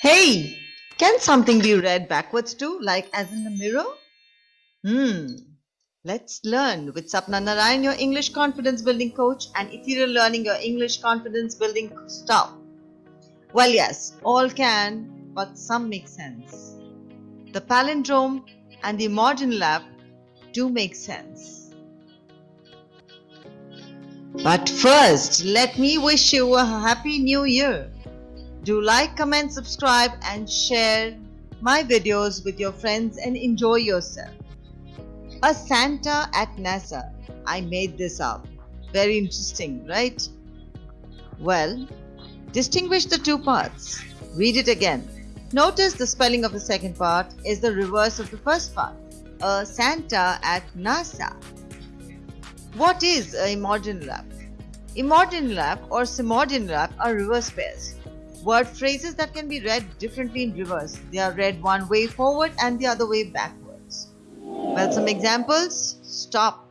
Hey, can something be read backwards too, like as in the mirror? Hmm. Let's learn with Sapna Narayan, your English confidence building coach, and Ethereal Learning, your English confidence building stuff. Well, yes, all can, but some make sense. The palindrome and the emordnilap do make sense. But first, let me wish you a happy new year. Do like, comment, subscribe and share my videos with your friends and enjoy yourself. A Santa at NASA. I made this up. Very interesting, right? Well, distinguish the two parts. Read it again. Notice the spelling of the second part is the reverse of the first part. A Santa at NASA. What is a Emordnilap? Emojinie lap or Semordnilap are reverse pairs. Word phrases that can be read differently in reverse. They are read one way forward and the other way backwards. Well, some examples. Stop.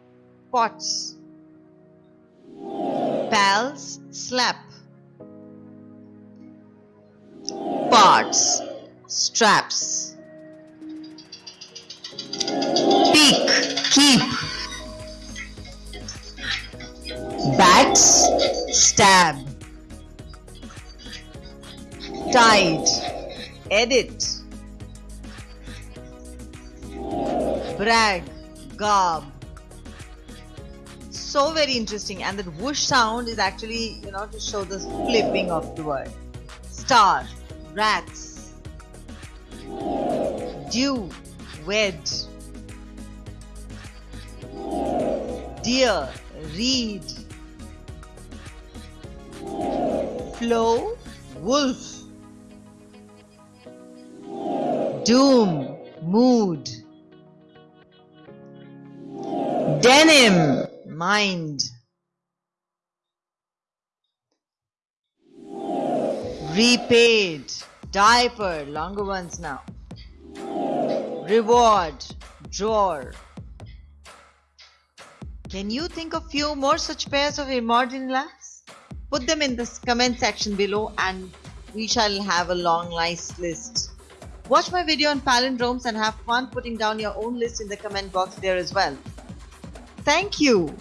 Pots. Pals. Slap. Parts. Straps. Peak. Keep. Bats. Stab tide, edit, brag, garb. So very interesting, and that whoosh sound is actually, you know, to show the flipping of the word. Star, rats, dew, wed, deer, reed, flow, wolf. Doom, mood. Denim, mind. Repaid, diaper, longer ones now. Reward, drawer. Can you think of few more such pairs of Emordnilaps? Put them in the comment section below and we shall have a long nice list. Watch my video on palindromes and have fun putting down your own list in the comment box there as well. Thank you.